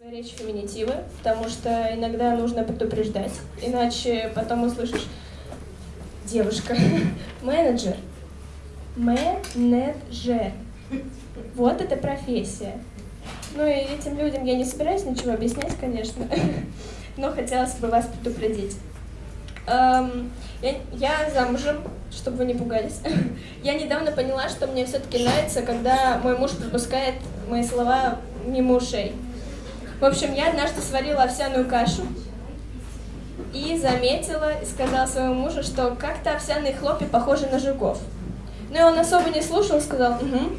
Речь феминитивы, потому что иногда нужно предупреждать, иначе потом услышишь девушка, менеджер, менеджер. Вот это профессия. Ну и этим людям я не собираюсь ничего объяснять, конечно, но хотелось бы вас предупредить. Эм, я, я замужем, чтобы вы не пугались. Я недавно поняла, что мне все-таки нравится, когда мой муж пропускает мои слова мимо ушей. В общем, я однажды сварила овсяную кашу и заметила и сказала своему мужу, что как-то овсяные хлопья похожи на жуков. Ну и он особо не слушал, сказал «угу».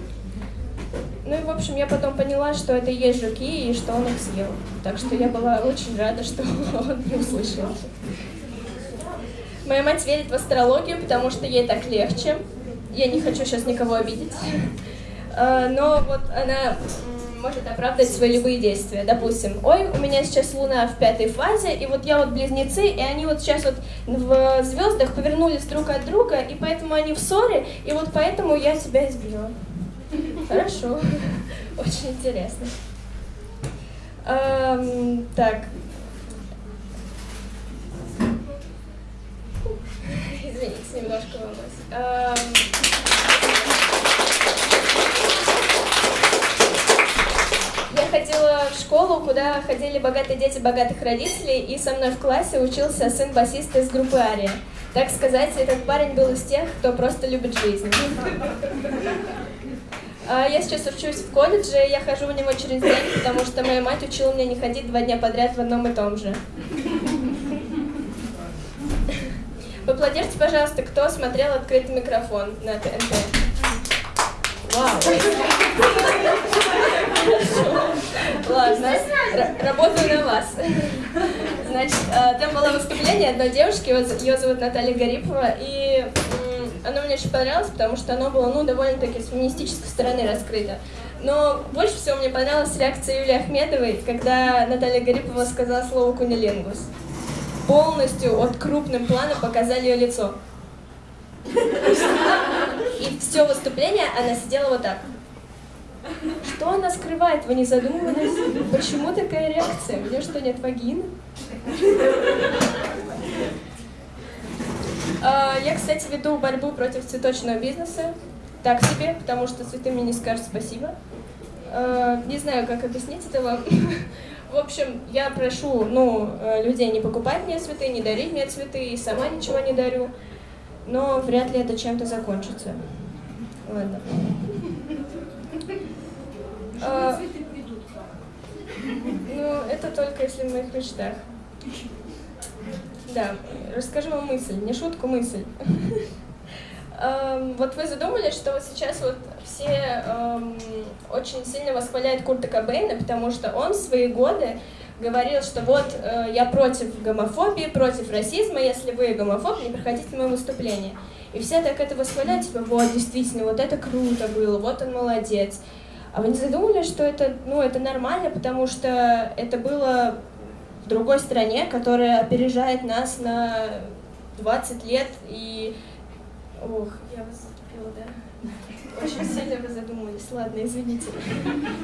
Ну и, в общем, я потом поняла, что это и есть жуки, и что он их съел. Так что я была очень рада, что он не услышал. Моя мать верит в астрологию, потому что ей так легче. Я не хочу сейчас никого обидеть. А, но вот она может оправдать свои любые действия. Допустим, ой, у меня сейчас Луна в пятой фазе, и вот я вот близнецы, и они вот сейчас вот в звездах повернулись друг от друга, и поэтому они в ссоре, и вот поэтому я тебя избила. Хорошо, очень интересно. Эм, так. Извините, немножко волнуюсь. Эм... Я ходила в школу, куда ходили богатые дети богатых родителей, и со мной в классе учился сын басиста из группы Ария. Так сказать, этот парень был из тех, кто просто любит жизнь. А я сейчас учусь в колледже, я хожу в него через день, потому что моя мать учила меня не ходить два дня подряд в одном и том же. Поаплодируйте, пожалуйста, кто смотрел открытый микрофон на ТНТ. Вау! Ладно, работаю на вас. Значит, а, там было выступление одной девушки, ее зовут Наталья Гарипова, и оно мне очень понравилось, потому что оно было, ну, довольно-таки с феминистической стороны раскрыто. Но больше всего мне понравилась реакция Юлии Ахмедовой, когда Наталья Гарипова сказала слово «кунилингус». Полностью от крупным планом показали ее лицо. И все выступление она сидела вот так. Что она скрывает? Вы не задумывались? Почему такая реакция? У нее что, нет вагины? А, я, кстати, веду борьбу против цветочного бизнеса. Так себе, потому что цветы мне не скажут спасибо. А, не знаю, как объяснить это вам. В общем, я прошу ну, э, людей не покупать мне цветы, не дарить мне цветы, и сама ничего не дарю. Но вряд ли это чем-то закончится. Ладно. А, ну, это только если в моих мечтах. Да, расскажу вам мысль, не шутку, мысль. Эм, вот вы задумались, что вот сейчас вот все эм, очень сильно восхваляют Курта Кобейна, потому что он в свои годы говорил, что вот э, я против гомофобии, против расизма, если вы гомофоб, не приходите на мое выступление. И все так это восхваляют, типа, вот, действительно, вот это круто было, вот он молодец. А вы не задумывались, что это, ну, это нормально, потому что это было в другой стране, которая опережает нас на 20 лет, и... Ох, я вас затупила, да? Очень сильно вы задумались. Ладно, извините.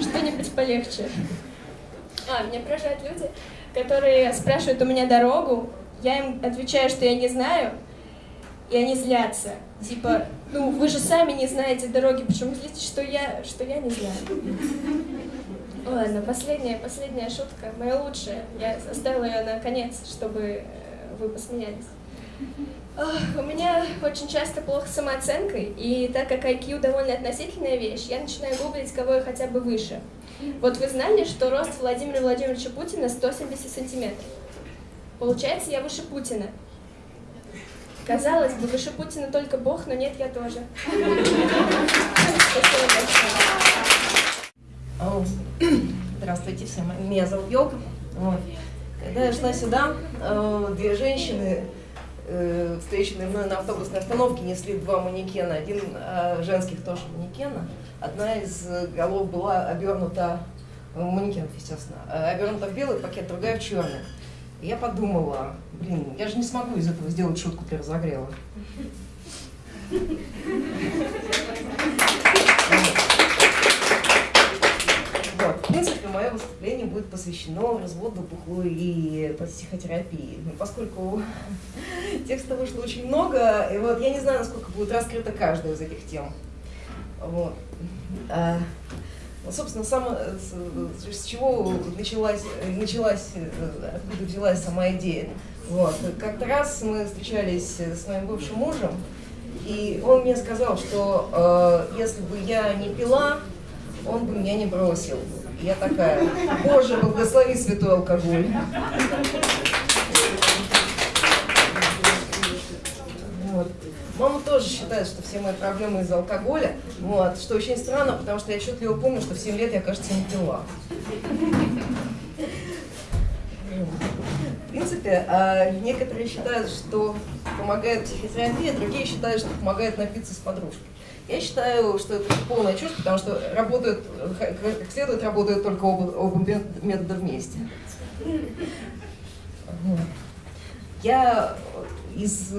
Что-нибудь полегче. А, меня поражают люди, которые спрашивают у меня дорогу, я им отвечаю, что я не знаю, и они злятся. Типа, ну, вы же сами не знаете дороги, почему злитесь, что я, что я не знаю. Ладно, последняя, последняя шутка, моя лучшая. Я оставила ее на конец, чтобы э, вы посмеялись. Ох, у меня очень часто плохо с самооценкой, и так как IQ довольно относительная вещь, я начинаю гуглить, кого я хотя бы выше. Вот вы знали, что рост Владимира Владимировича Путина 170 сантиметров? Получается, я выше Путина. Казалось бы, выше Путина только Бог, но нет, я тоже. Здравствуйте всем, меня зовут. Вот. Когда я шла сюда, э, две женщины, э, встреченные мной на автобусной остановке, несли два манекена. Один э, женских тоже манекена. Одна из голов была обернута, манекен, естественно, обернута в белый пакет, другая в черный. Я подумала, блин, я же не смогу из этого сделать шутку для разогрева. Вот, в принципе, мое выступление будет посвящено разводу, бухлу и психотерапии. Но поскольку текста вышло очень много, и вот я не знаю, насколько будет раскрыта каждая из этих тем. Вот. Ну, собственно, сам, с, с чего началась, началась, откуда взялась сама идея. Вот. Как-то раз мы встречались с моим бывшим мужем, и он мне сказал, что э, если бы я не пила, он бы меня не бросил. Я такая, Боже, благослови святой алкоголь. Вот. Мама тоже считает, что все мои проблемы из-за алкоголя, вот, что очень странно, потому что я отчетливо помню, что в 7 лет я, кажется, не пила. В принципе, а, некоторые считают, что помогает психотерапия, другие считают, что помогает напиться с подружкой. Я считаю, что это полная чушь, потому что работают, как следует, работают только оба, оба метода вместе. Я из,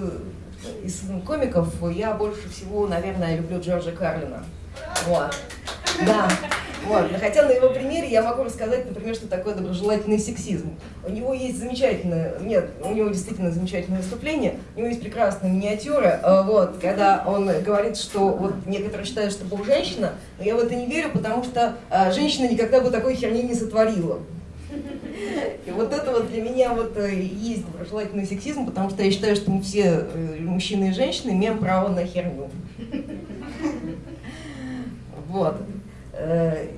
из комиков, я больше всего, наверное, люблю Джорджа Карлина. Вот. Да. Вот. Хотя на его примере я могу рассказать, например, что такое доброжелательный сексизм. У него есть замечательное, нет, у него действительно замечательное выступление, у него есть прекрасная миниатюра, э, вот, когда он говорит, что вот некоторые считают, что Бог женщина, но я в это не верю, потому что а, женщина никогда бы такой херни не сотворила. И вот это вот для меня вот э, есть доброжелательный сексизм, потому что я считаю, что мы все, э, мужчины и женщины, имеем право на херню. Вот. Э,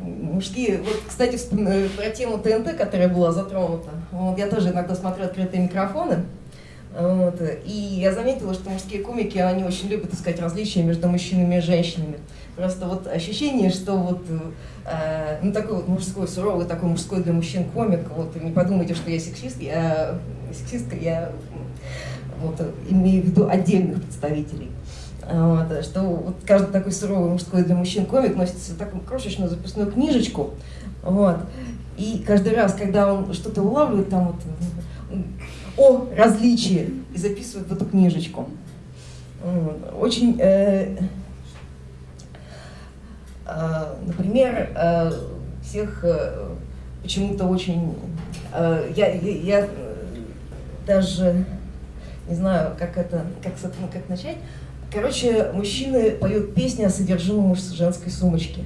мужские, вот, кстати, про тему ТНТ, которая была затронута, вот, я тоже иногда смотрю открытые микрофоны, вот, и я заметила, что мужские комики, они очень любят искать различия между мужчинами и женщинами. Просто вот ощущение, что вот, э, ну такой вот мужской, суровый такой мужской для мужчин комик, вот не подумайте, что я сексист, я сексистка, я вот, имею в виду отдельных представителей. Вот, что вот каждый такой суровый мужской для мужчин комик носит такую крошечную записную книжечку. Вот, и каждый раз, когда он что-то улавливает, там вот о различии и записывает в эту книжечку. Очень, э, э, например, э, всех э, почему-то очень, э, я, я, даже не знаю, как это, как, как начать, Короче, мужчины поют песни о содержимом женской сумочки.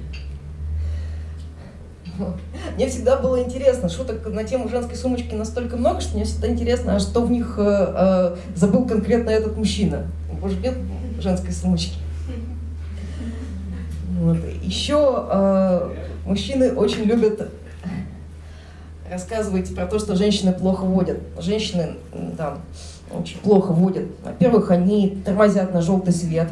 Мне всегда было интересно, шуток на тему женской сумочки настолько много, что мне всегда интересно, а что в них э, э, забыл конкретно этот мужчина. Может, нет женской сумочки? Вот. Еще э, мужчины очень любят рассказывать про то, что женщины плохо водят. Женщины там очень плохо водят. Во-первых, они тормозят на желтый свет.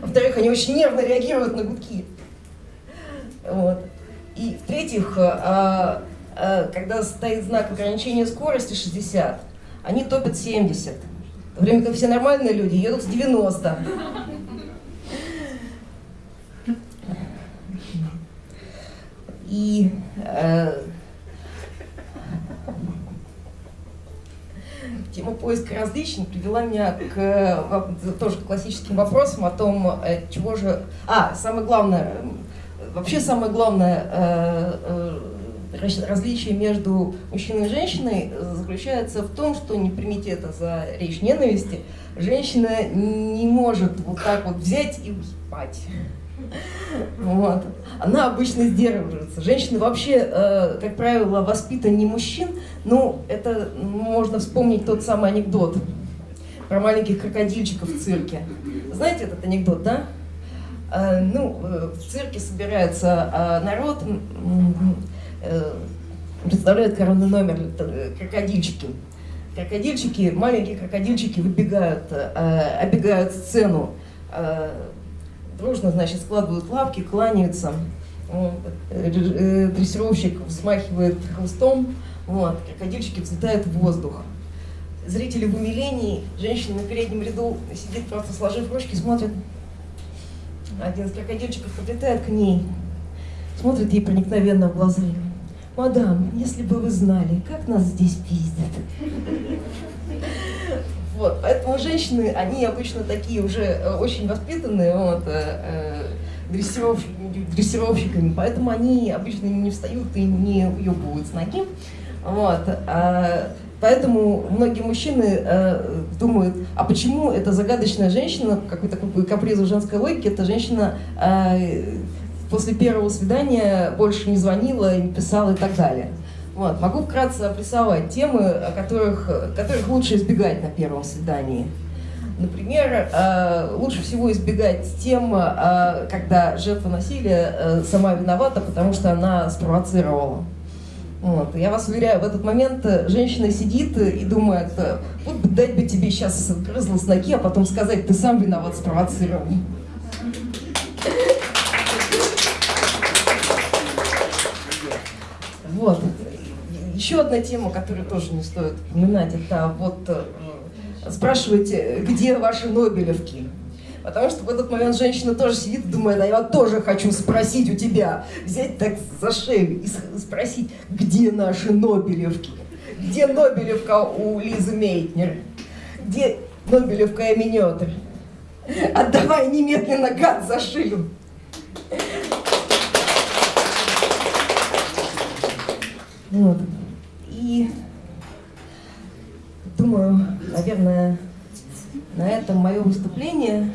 Во-вторых, они очень нервно реагируют на гудки. Вот. И в-третьих, а, а, когда стоит знак ограничения скорости 60, они топят 70. В то время как все нормальные люди едут с 90. И э, Тема поиска различий привела меня к тоже к классическим вопросам о том, э, чего же... А, самое главное, вообще самое главное э, э, различие между мужчиной и женщиной заключается в том, что, не примите это за речь ненависти, женщина не может вот так вот взять и спать. Вот. Она обычно сдерживается. Женщины вообще, э, как правило, воспитаны не мужчин. Ну, это можно вспомнить тот самый анекдот про маленьких крокодильчиков в цирке. Знаете этот анекдот, да? Э, ну, э, в цирке собирается э, народ, э, представляют коронный номер э, крокодильчики. Крокодильчики, маленькие крокодильчики выбегают, э, оббегают сцену, дружно, значит, складывают лапки, кланяются. Вот. Э, дрессировщик взмахивает хвостом, вот. крокодильчики взлетают в воздух. Зрители в умилении, женщина на переднем ряду сидит просто сложив ручки, смотрит. Один из крокодильчиков подлетает к ней, смотрит ей проникновенно в глаза. «Мадам, если бы вы знали, как нас здесь пиздят!» Вот, поэтому женщины, они обычно такие уже э, очень воспитанные, вот, э, э, дрессировщиками, поэтому они обычно не встают и не уебывают с ноги. Вот. А, поэтому многие мужчины э, думают, а почему эта загадочная женщина, какой-то такой каприз женской логики, эта женщина э, после первого свидания больше не звонила, не писала и так далее. Вот. Могу вкратце обрисовать темы, которых, которых лучше избегать на первом свидании. Например, э, лучше всего избегать тем, э, когда жертва насилия э, сама виновата, потому что она спровоцировала. Вот. Я вас уверяю, в этот момент женщина сидит и думает, вот дать бы тебе сейчас грызло с ноги, а потом сказать, ты сам виноват, спровоцировал. Еще одна тема, которую тоже не стоит упоминать, это вот спрашиваете, где ваши Нобелевки? Потому что в этот момент женщина тоже сидит и думает, а я тоже хочу спросить у тебя, взять так за шею и спросить, где наши Нобелевки? Где Нобелевка у Лизы Мейтнер? Где Нобелевка Эминетр? Отдавай немедленно гад за шею. Вот. И думаю, наверное, на этом мое выступление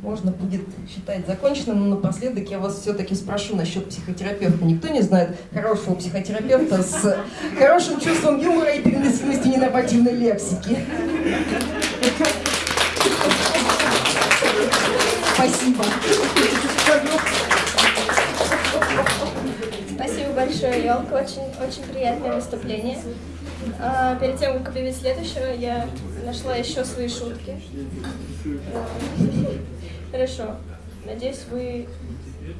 можно будет считать законченным, но напоследок я вас все-таки спрошу насчет психотерапевта. Никто не знает хорошего психотерапевта с хорошим чувством юмора и переносимостью ненормативной лексики. Спасибо. Большое, Елка. Очень, очень приятное выступление. А, перед тем, как объявить следующего, я нашла еще свои шутки. Хорошо. Надеюсь, вы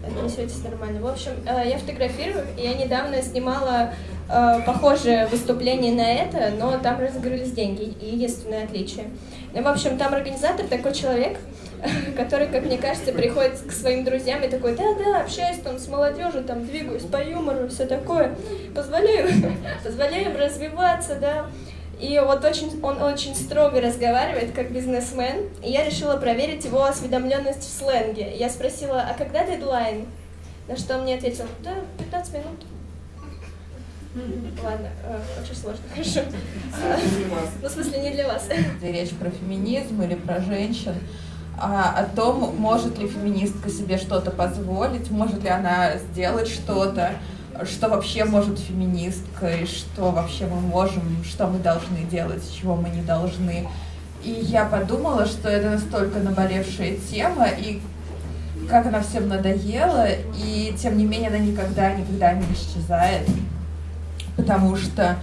отнесетесь нормально. В общем, э, я фотографирую, и я недавно снимала э, похожее выступление на это, но там разыгрывались деньги, единственное отличие. Ну, в общем, там организатор такой человек, который, как мне кажется, приходит к своим друзьям и такой, да-да, общаюсь там с молодежью, там двигаюсь по юмору, все такое, позволяю, позволяю им развиваться, да. И вот очень, он очень строго разговаривает, как бизнесмен, и я решила проверить его осведомленность в сленге. Я спросила, а когда дедлайн? На что он мне ответил, да, 15 минут. Ладно, э, очень сложно, хорошо. Ну, в смысле, не для вас. Речь про феминизм или про женщин о том, может ли феминистка себе что-то позволить, может ли она сделать что-то, что вообще может феминистка, и что вообще мы можем, что мы должны делать, чего мы не должны. И я подумала, что это настолько наболевшая тема, и как она всем надоела, и тем не менее она никогда, никогда не исчезает, потому что а,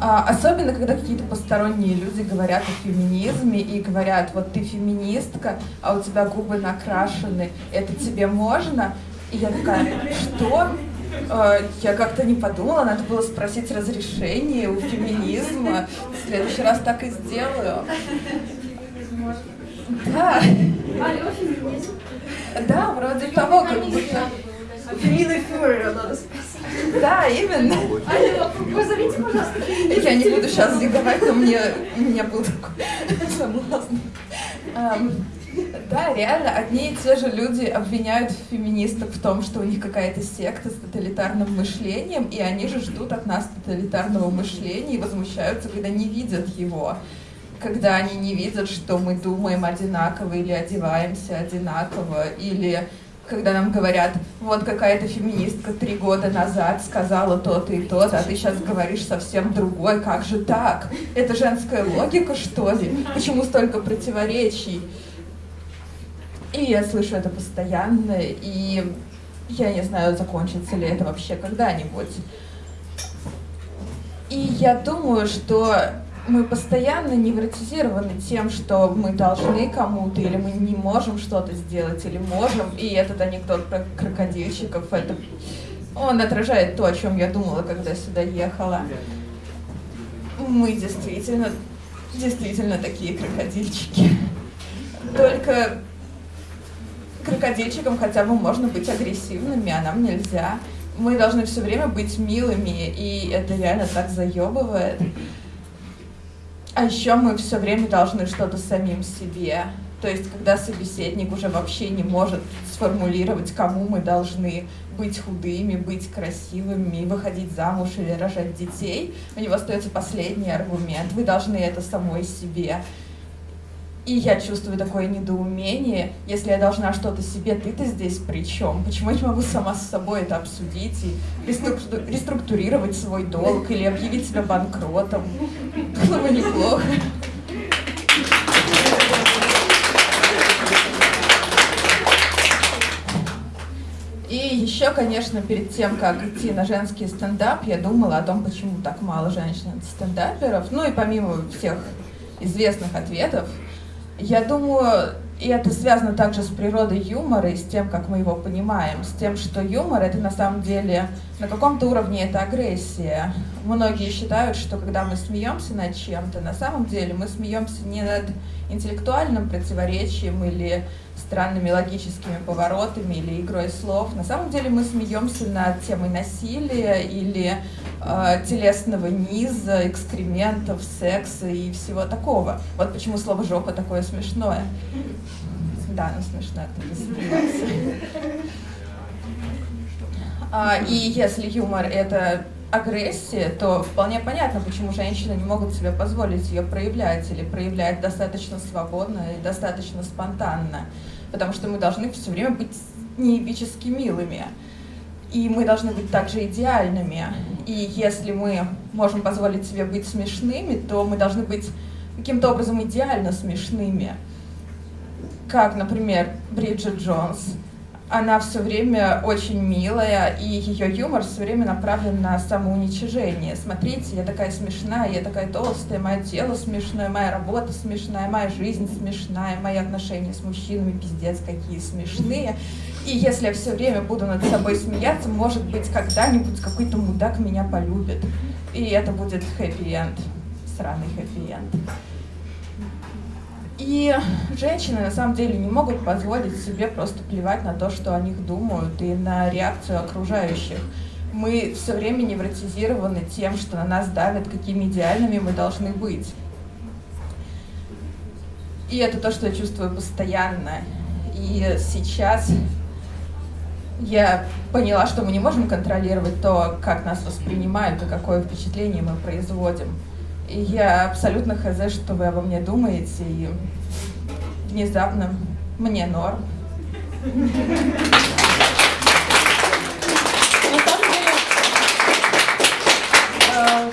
особенно, когда какие-то посторонние люди говорят о феминизме и говорят, вот ты феминистка, а у тебя губы накрашены, это тебе можно? И я такая, что? А, я как-то не подумала, надо было спросить разрешение у феминизма. В следующий раз так и сделаю. Да. Да, вроде того, как будто... Феминный фюрер, надо спросить. Да, именно. Позовите, пожалуйста, Я не буду сейчас диговать, но мне, у меня был такой соблазн. Да, реально, одни и те же люди обвиняют феминисток в том, что у них какая-то секта с тоталитарным мышлением, и они же ждут от нас тоталитарного мышления и возмущаются, когда не видят его. Когда они не видят, что мы думаем одинаково или одеваемся одинаково, или когда нам говорят, вот какая-то феминистка три года назад сказала то-то и то-то, а ты сейчас говоришь совсем другой, как же так? Это женская логика, что ли? Почему столько противоречий? И я слышу это постоянно, и я не знаю, закончится ли это вообще когда-нибудь. И я думаю, что мы постоянно невротизированы тем, что мы должны кому-то, или мы не можем что-то сделать, или можем. И этот анекдот про крокодильчиков, это он отражает то, о чем я думала, когда сюда ехала. Мы действительно, действительно такие крокодильчики. Только крокодильчикам хотя бы можно быть агрессивными, а нам нельзя. Мы должны все время быть милыми, и это реально так заебывает. А еще мы все время должны что-то самим себе То есть, когда собеседник уже вообще не может сформулировать, кому мы должны быть худыми, быть красивыми, выходить замуж или рожать детей, у него остается последний аргумент. Вы должны это самой себе. И я чувствую такое недоумение, если я должна что-то себе, ты-то здесь при чем? Почему я не могу сама с собой это обсудить и реструктурировать свой долг или объявить себя банкротом? Было бы неплохо. И еще, конечно, перед тем, как идти на женский стендап, я думала о том, почему так мало женщин-стендаперов. Ну и помимо всех известных ответов, я думаю, и это связано также с природой юмора и с тем, как мы его понимаем, с тем, что юмор это на самом деле на каком-то уровне это агрессия. Многие считают, что когда мы смеемся над чем-то, на самом деле мы смеемся не над интеллектуальным противоречием или странными логическими поворотами или игрой слов. На самом деле мы смеемся над темой насилия или э, телесного низа, экскрементов, секса и всего такого. Вот почему слово «жопа» такое смешное. Да, оно смешное, кто-то засмеялся. А, и если юмор — это агрессия, то вполне понятно, почему женщины не могут себе позволить ее проявлять или проявлять достаточно свободно и достаточно спонтанно потому что мы должны все время быть неэпически милыми. И мы должны быть также идеальными. И если мы можем позволить себе быть смешными, то мы должны быть каким-то образом идеально смешными. Как, например, Бриджит Джонс — она все время очень милая, и ее юмор все время направлен на самоуничижение. Смотрите, я такая смешная, я такая толстая, мое тело смешное, моя работа смешная, моя жизнь смешная, мои отношения с мужчинами пиздец какие смешные. И если я все время буду над собой смеяться, может быть, когда-нибудь какой-то мудак меня полюбит. И это будет хэппи-энд, сраный хэппи-энд. И женщины на самом деле не могут позволить себе просто плевать на то, что о них думают, и на реакцию окружающих. Мы все время невротизированы тем, что на нас давят, какими идеальными мы должны быть. И это то, что я чувствую постоянно. И сейчас я поняла, что мы не можем контролировать то, как нас воспринимают и какое впечатление мы производим. И я абсолютно хз, что вы обо мне думаете, и внезапно мне норм. Э,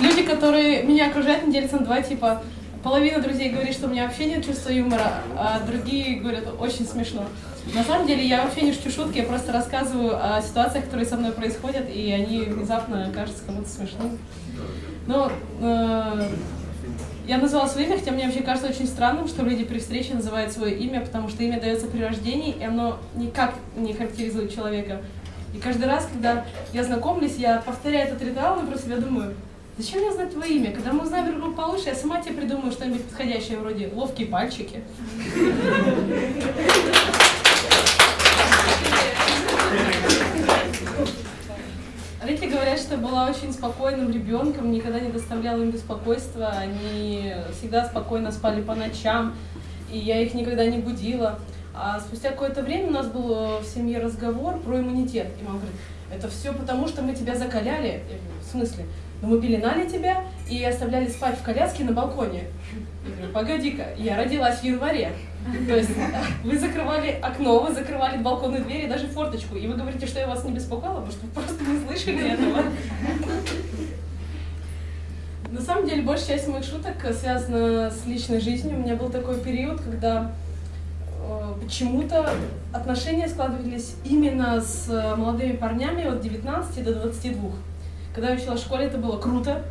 люди, которые меня окружают, делятся на два типа. Половина друзей говорит, что у меня вообще нет чувства юмора, а другие говорят, очень смешно. На самом деле я вообще не шучу шутки, я просто рассказываю о ситуациях, которые со мной происходят, и они внезапно кажутся кому-то смешными. Ну, э, я назвала свое имя, хотя мне вообще кажется очень странным, что люди при встрече называют свое имя, потому что имя дается при рождении, и оно никак не характеризует человека. И каждый раз, когда я знакомлюсь, я повторяю этот ритуал и про себя думаю, зачем мне знать твое имя? Когда мы узнаем друг друга получше, я сама тебе придумаю что-нибудь подходящее, вроде ловкие пальчики. Что была очень спокойным ребенком, никогда не доставляла им беспокойства, они всегда спокойно спали по ночам, и я их никогда не будила. А спустя какое-то время у нас был э, в семье разговор про иммунитет. И мама говорит, это все потому, что мы тебя закаляли. Я говорю, в смысле? Ну мы пеленали тебя и оставляли спать в коляске на балконе. Я говорю, погоди-ка, я родилась в январе. То есть вы закрывали окно, вы закрывали балконную дверь и даже форточку. И вы говорите, что я вас не беспокоила, потому что вы просто не слышали этого. На самом деле, большая часть моих шуток связана с личной жизнью. У меня был такой период, когда э, почему-то отношения складывались именно с молодыми парнями от 19 до 22. Когда я училась в школе, это было круто.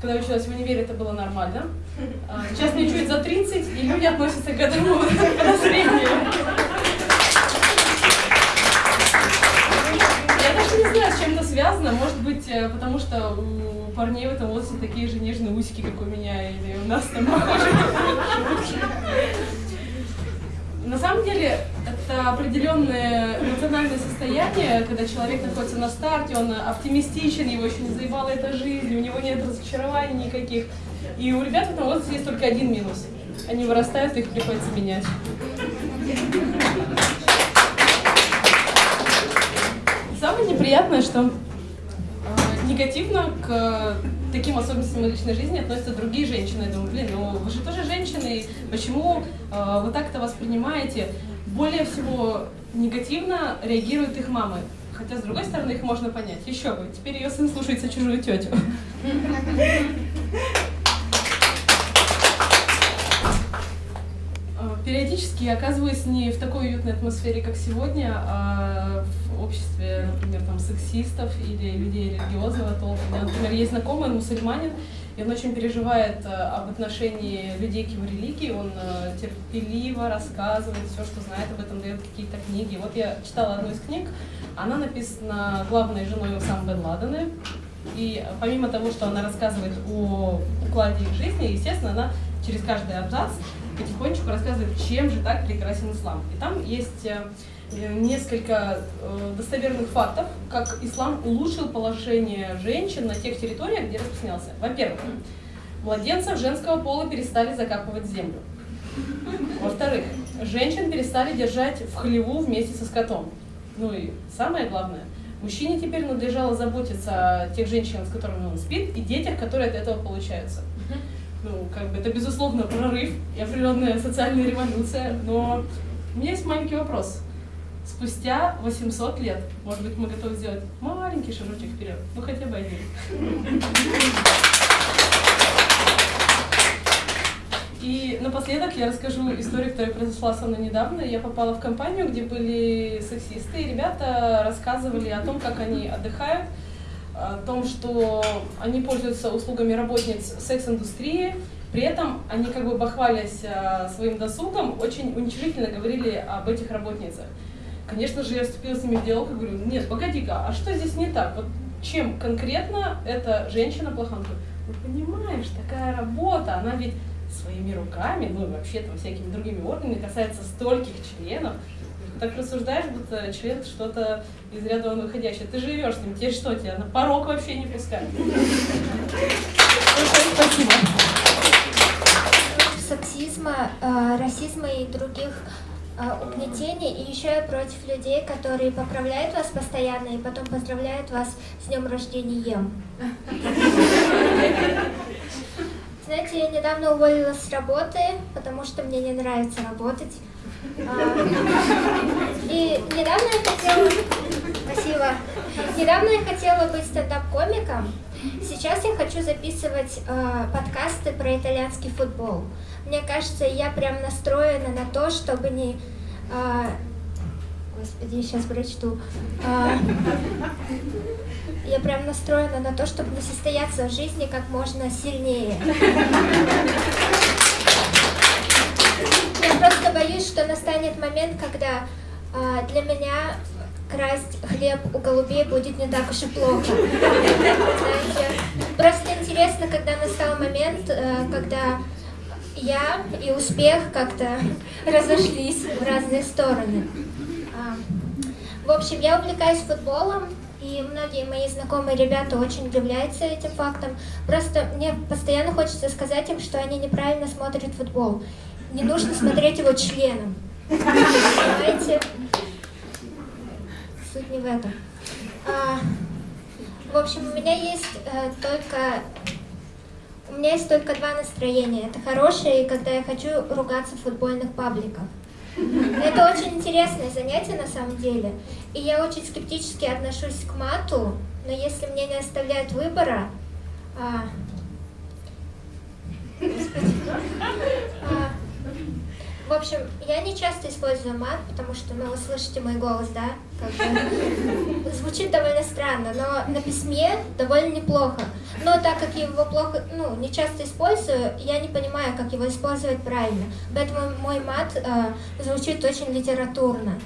Когда я училась в универе, это было нормально. А, сейчас мне чуть за 30, и люди относятся к этому подозрению. Я даже не знаю, с чем это связано. Может быть, э, потому что у парней в этом возрасте такие же нежные усики, как у меня, или у нас там похожи. На самом деле, это определенное эмоциональное состояние, когда человек находится на старте, он оптимистичен, его еще не заебала эта жизнь, у него нет разочарований никаких. И у ребят в этом возрасте есть только один минус. они вырастают, их приходится менять. Самое неприятное, что э, негативно к таким особенностям личной жизни относятся другие женщины. Я думаю, блин, ну вы же тоже женщины, почему э, вы так это воспринимаете? Более всего негативно реагируют их мамы. Хотя, с другой стороны, их можно понять. Еще бы, теперь ее сын слушается чужую тетю. Э, периодически я оказываюсь не в такой уютной атмосфере, как сегодня, а в обществе, например, там, сексистов или людей религиозного толка. У меня, например, есть знакомый, мусульманин, и он очень переживает э, об отношении людей к его религии, он э, терпеливо рассказывает все, что знает об этом, дает какие-то книги. Вот я читала одну из книг, она написана главной женой Усам бен Ладена, и помимо того, что она рассказывает о укладе их жизни, естественно, она через каждый абзац потихонечку рассказывает, чем же так прекрасен ислам. И там есть э, несколько э, достоверных фактов, как ислам улучшил положение женщин на тех территориях, где распространялся. Во-первых, младенцев женского пола перестали закапывать в землю. Во-вторых, женщин перестали держать в хлеву вместе со скотом. Ну и самое главное, мужчине теперь надлежало заботиться о тех женщинах, с которыми он спит, и детях, которые от этого получаются ну, как бы это, безусловно, прорыв и определенная социальная революция, но у меня есть маленький вопрос. Спустя 800 лет, может быть, мы готовы сделать маленький шажочек вперед, ну хотя бы один. И напоследок я расскажу историю, которая произошла со мной недавно. Я попала в компанию, где были сексисты, и ребята рассказывали о том, как они отдыхают, о том, что они пользуются услугами работниц секс-индустрии, при этом они, как бы бахвалясь а, своим досугом, очень уничижительно говорили об этих работницах. Конечно же, я вступила с ними в диалог и говорю, нет, погоди-ка, а что здесь не так? Вот чем конкретно эта женщина плоха? ну понимаешь, такая работа, она ведь своими руками, ну и вообще-то всякими другими органами касается стольких членов, так рассуждаешь, будто член что-то из ряда вон выходящее. Ты живешь с ним, тебе что, тебя на порог вообще не пускают. Спасибо. Сексизма, э, расизма и других э, угнетений. И еще я против людей, которые поправляют вас постоянно и потом поздравляют вас с днем рождения. Знаете, я недавно уволилась с работы, потому что мне не нравится работать. А, и недавно я хотела... Спасибо. Недавно я хотела быть стендап-комиком. Сейчас я хочу записывать э, подкасты про итальянский футбол. Мне кажется, я прям настроена на то, чтобы не... Э, господи, сейчас прочту. Э, я прям настроена на то, чтобы не состояться в жизни как можно сильнее. Я просто боюсь, что настанет момент, когда э, для меня красть хлеб у голубей будет не так уж и плохо. Знаете, просто интересно, когда настал момент, э, когда я и успех как-то разошлись в разные стороны. А, в общем, я увлекаюсь футболом, и многие мои знакомые ребята очень удивляются этим фактом. Просто мне постоянно хочется сказать им, что они неправильно смотрят футбол не нужно смотреть его членом. Понимаете? Суть не в этом. А, в общем, у меня есть э, только... У меня есть только два настроения. Это хорошее, и когда я хочу ругаться в футбольных пабликах. Это очень интересное занятие на самом деле. И я очень скептически отношусь к мату, но если мне не оставляют выбора... А, Господи. А, в общем, я не часто использую мат, потому что, ну, вы слышите мой голос, да? Как бы, звучит довольно странно, но на письме довольно неплохо. Но так как я его плохо, ну, не часто использую, я не понимаю, как его использовать правильно. Поэтому мой мат э, звучит очень литературно.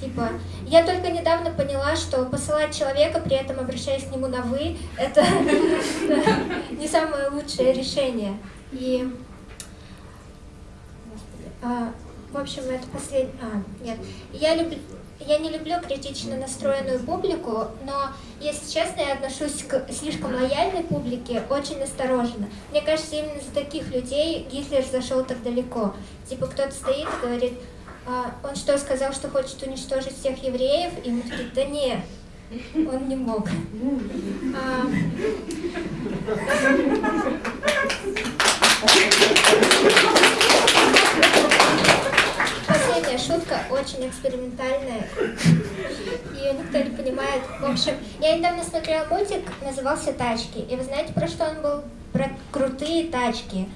Типа, я только недавно поняла, что посылать человека, при этом обращаясь к нему на «вы», это не самое лучшее решение. И а, в общем, это последний... А, нет. Я, люб... я не люблю критично настроенную публику, но, если честно, я отношусь к слишком лояльной публике очень осторожно. Мне кажется, именно за таких людей Гитлер зашел так далеко. Типа кто-то стоит и говорит, а, он что, сказал, что хочет уничтожить всех евреев? И мы такие, да нет, он не мог. А, очень экспериментальная. Ее никто не понимает. В общем, я недавно смотрела мультик, назывался «Тачки». И вы знаете, про что он был? Про крутые тачки.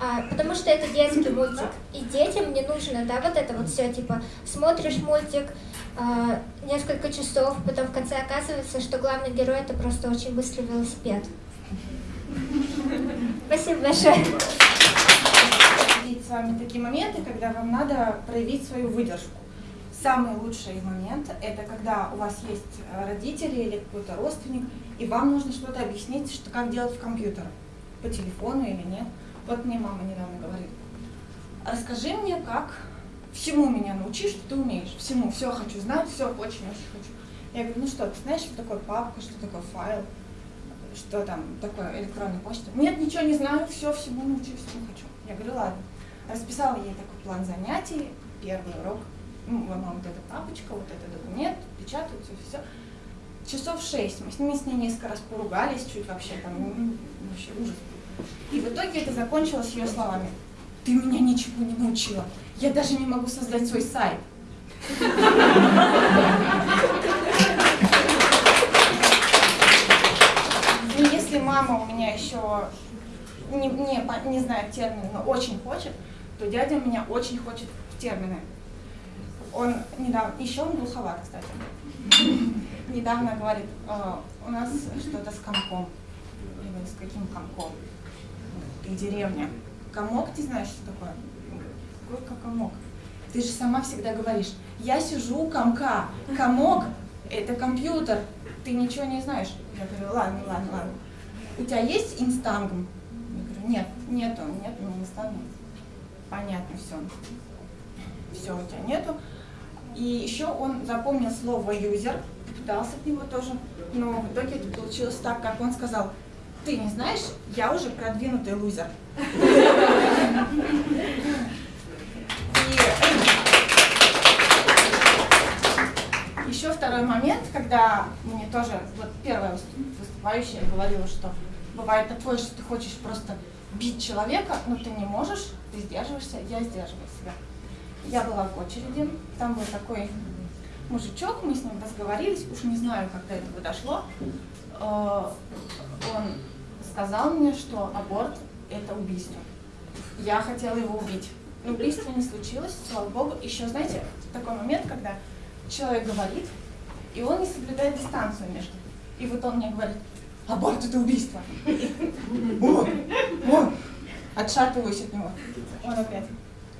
А, потому что это детский мультик. И детям не нужно, да, вот это вот все, типа, смотришь мультик а, несколько часов, потом в конце оказывается, что главный герой это просто очень быстрый велосипед. Спасибо большое. С вами такие моменты, когда вам надо проявить свою выдержку. Самый лучший момент – это когда у вас есть э, родители или какой-то родственник, и вам нужно что-то объяснить, что, как делать в компьютер, по телефону или нет. Вот мне мама недавно говорит, расскажи мне, как всему меня научи, что ты умеешь, всему, все хочу знать, все очень-очень хочу. Я говорю, ну что, ты знаешь, что такое папка, что такое файл, что там такое электронная почта? Нет, ничего не знаю, все, всему научу, всему хочу. Я говорю, ладно. Расписала ей такой план занятий, первый урок, ну, мама, вот эта папочка, вот этот документ, печатают, все, все. Часов шесть, мы с ними с ней несколько раз поругались, чуть вообще там, ну, вообще ужас. И в итоге это закончилось ее словами. Ты меня ничего не научила. Я даже не могу создать свой сайт. Если мама у меня еще не, не, не знает термин, но очень хочет, то дядя меня очень хочет в термины. Он недавно, еще он глуховат, кстати, недавно говорит, «Э, у нас что-то с комком. Я говорю, с каким комком? Ты деревня. Комок, ты знаешь, что такое? Какой комок? Ты же сама всегда говоришь, я сижу у комка, комок – это компьютер, ты ничего не знаешь. Я говорю, ладно, ладно, ладно. У тебя есть инстангм? Я говорю, нет, нету, нет у меня инстангм. Понятно, все. Все у тебя нету. И еще он запомнил слово юзер, пытался от него тоже, но в итоге это получилось так, как он сказал, ты не знаешь, я уже продвинутый лузер. Еще второй момент, когда мне тоже, вот первая выступающая говорила, что бывает такое, что ты хочешь просто бить человека, но ты не можешь, ты сдерживаешься, я сдерживаю себя. Я была в очереди, там был такой мужичок, мы с ним разговорились, уж не знаю, как до этого дошло. Э, он сказал мне, что аборт – это убийство. Я хотела его убить. Но убийства не случилось, слава богу. Еще, знаете, такой момент, когда человек говорит, и он не соблюдает дистанцию между. И вот он мне говорит, аборт – это убийство. О, о, отшатываюсь от него. Он опять,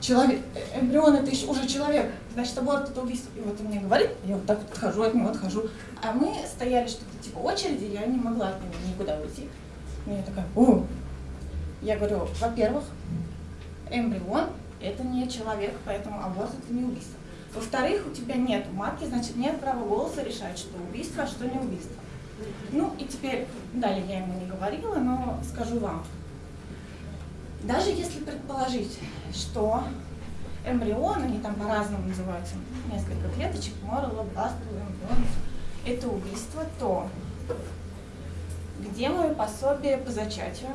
человек, эмбрион это еще уже человек, значит аборт это убийство. И вот он мне говорит, я вот так вот отхожу от него, отхожу. А мы стояли что-то типа очереди, я не могла от него никуда уйти. И я такая, о! Я говорю, во-первых, эмбрион это не человек, поэтому аборт это не убийство. Во-вторых, у тебя нет матки, значит нет права голоса решать, что убийство, а что не убийство. Ну и теперь, далее я ему не говорила, но скажу вам. Даже если предположить, что эмбрион, они там по-разному называются, несколько клеточек, морла, бластер, эмбрион, это убийство, то где мое пособие по зачатию?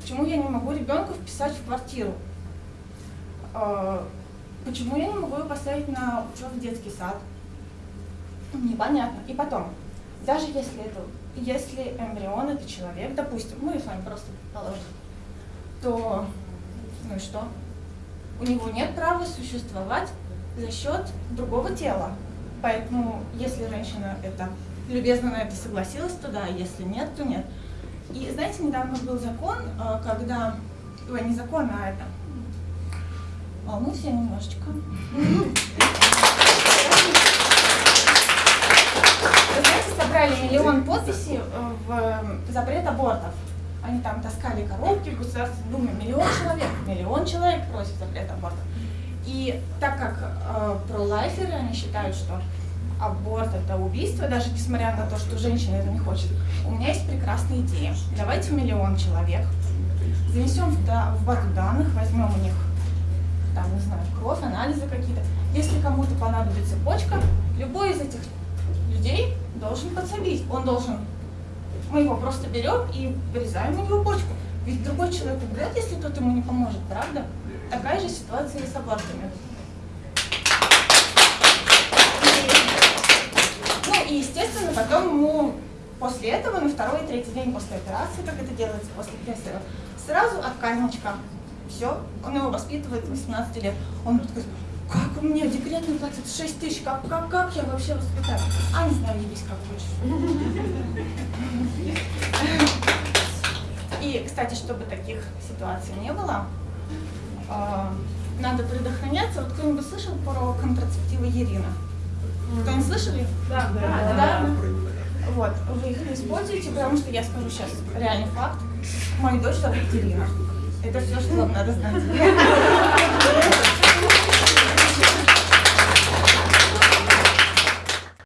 Почему я не могу ребенка вписать в квартиру? А, почему я не могу его поставить на учет в детский сад? Непонятно. И потом, даже если это, если эмбрион это человек, допустим, мы с вами просто положим, то ну и что? У него нет права существовать за счет другого тела. Поэтому, если женщина это любезно на это согласилась, то да, если нет, то нет. И знаете, недавно был закон, э, когда, ой, не закон, а это, волнуюсь я немножечко. Вы знаете, собрали миллион подписей э, в запрет абортов. Они там таскали коробки в Государственной Думе. Миллион человек, миллион человек просит запрет абортов. И так как э, пролайферы, они считают, что аборт это убийство, даже несмотря на то, что женщина это не хочет, у меня есть прекрасная идея. Давайте миллион человек занесем в базу данных, возьмем у них, там, не знаю, кровь, анализы какие-то. Если кому-то понадобится почка, любой из этих людей должен подсобить. Он должен, мы его просто берем и вырезаем у него почку. Ведь другой человек умрет, если тот ему не поможет, правда? Такая же ситуация и с абортами. Ну и естественно, потом ему после этого, на второй и третий день после операции, как это делается после пресса, сразу отказничка. Все, он его воспитывает 18 лет. Он такой, как у меня декретный платят 6 тысяч, как, как, как я вообще воспитаю? А, не знаю, ебись как хочешь. И, кстати, чтобы таких ситуаций не было, э, надо предохраняться. Вот кто-нибудь слышал про контрацептивы Ирина? Кто-нибудь слышали? Да, да, да. Вот, вы их не используете, потому что я скажу сейчас реальный факт. Мою дочь зовут Ирина. Это все, что вам надо знать.